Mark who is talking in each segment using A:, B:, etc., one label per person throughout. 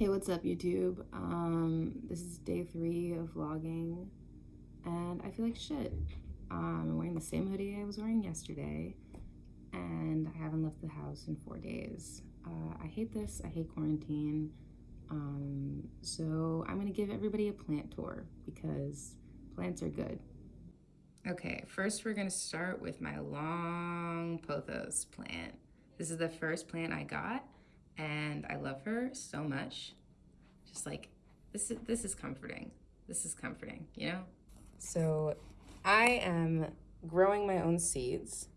A: Hey, what's up YouTube? Um, this is day three of vlogging and I feel like shit. Um, I'm wearing the same hoodie I was wearing yesterday and I haven't left the house in four days. Uh, I hate this, I hate quarantine. Um, so I'm gonna give everybody a plant tour because plants are good. Okay, first we're gonna start with my long pothos plant. This is the first plant I got and I love her so much. Just like, this is, this is comforting. This is comforting, you know? So I am growing my own seeds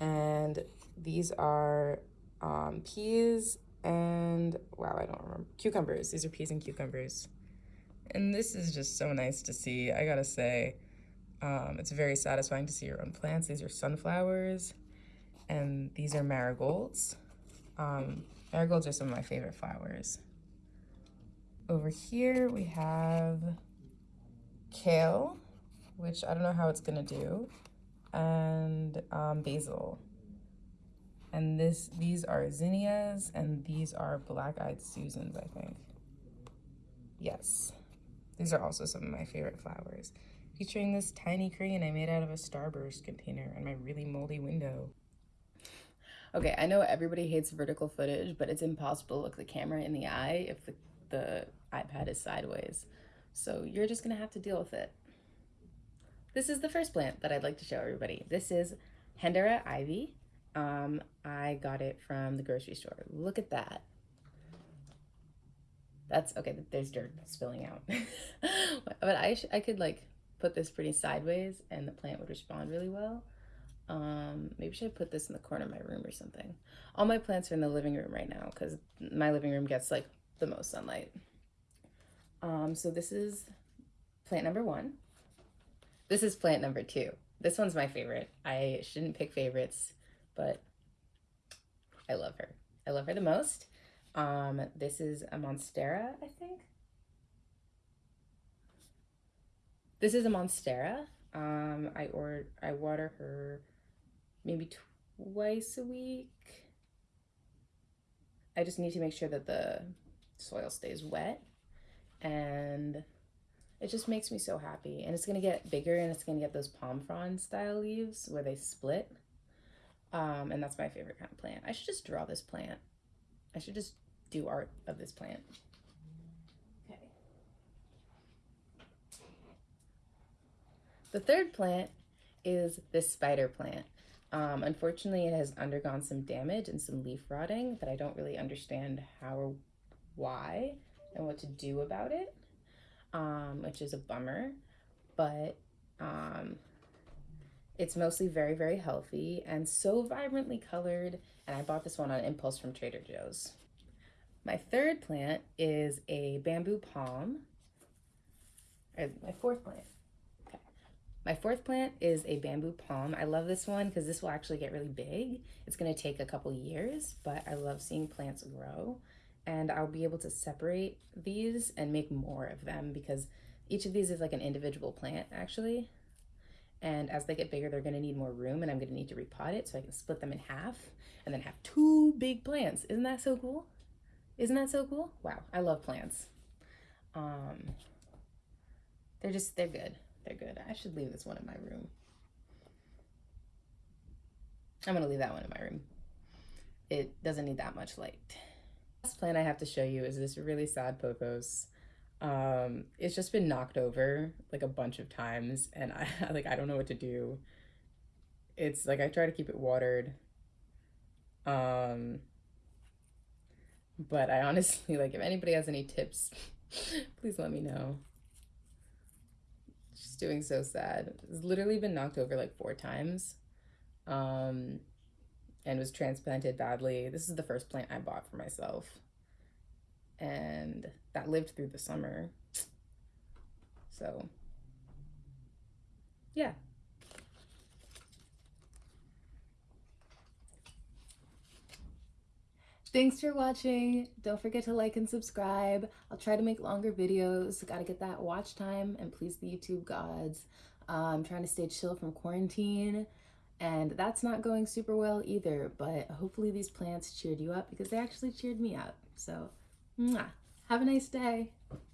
A: and these are um, peas and wow, I don't remember, cucumbers. These are peas and cucumbers. And this is just so nice to see, I gotta say. Um, it's very satisfying to see your own plants. These are sunflowers and these are marigolds. Um, marigolds are some of my favorite flowers. Over here we have kale, which I don't know how it's gonna do, and um, basil. And this, these are zinnias, and these are black-eyed Susans, I think. Yes, these are also some of my favorite flowers. Featuring this tiny crane I made out of a Starburst container in my really moldy window. Okay, I know everybody hates vertical footage, but it's impossible to look the camera in the eye if the, the iPad is sideways. So you're just gonna have to deal with it. This is the first plant that I'd like to show everybody. This is Hedera ivy. Um, I got it from the grocery store. Look at that. That's okay. There's dirt spilling out, but I I could like put this pretty sideways and the plant would respond really well. Um, maybe should I put this in the corner of my room or something. All my plants are in the living room right now because my living room gets like the most sunlight. Um, so this is plant number one. This is plant number two. This one's my favorite. I shouldn't pick favorites, but I love her. I love her the most. Um, this is a Monstera, I think. This is a Monstera. Um, I or I water her maybe twice a week. I just need to make sure that the soil stays wet and it just makes me so happy. And it's gonna get bigger and it's gonna get those palm frond style leaves where they split. Um, and that's my favorite kind of plant. I should just draw this plant. I should just do art of this plant. Okay. The third plant is this spider plant. Um, unfortunately, it has undergone some damage and some leaf rotting that I don't really understand how or why and what to do about it, um, which is a bummer. But um, it's mostly very, very healthy and so vibrantly colored. And I bought this one on impulse from Trader Joe's. My third plant is a bamboo palm. Or my fourth plant my fourth plant is a bamboo palm. I love this one because this will actually get really big. It's going to take a couple years, but I love seeing plants grow. And I'll be able to separate these and make more of them because each of these is like an individual plant actually. And as they get bigger, they're going to need more room and I'm going to need to repot it so I can split them in half and then have two big plants. Isn't that so cool? Isn't that so cool? Wow, I love plants. Um, they're just, they're good. They're good. I should leave this one in my room. I'm going to leave that one in my room. It doesn't need that much light. Last plant I have to show you is this really sad pothos. Um, it's just been knocked over like a bunch of times and I like I don't know what to do. It's like I try to keep it watered. Um, but I honestly like if anybody has any tips, please let me know. She's doing so sad. It's literally been knocked over like four times. Um, and was transplanted badly. This is the first plant I bought for myself. And that lived through the summer. So, yeah. Thanks for watching. Don't forget to like and subscribe. I'll try to make longer videos. Gotta get that watch time and please the YouTube gods. Uh, I'm trying to stay chill from quarantine and that's not going super well either, but hopefully these plants cheered you up because they actually cheered me up. So Mwah. Have a nice day.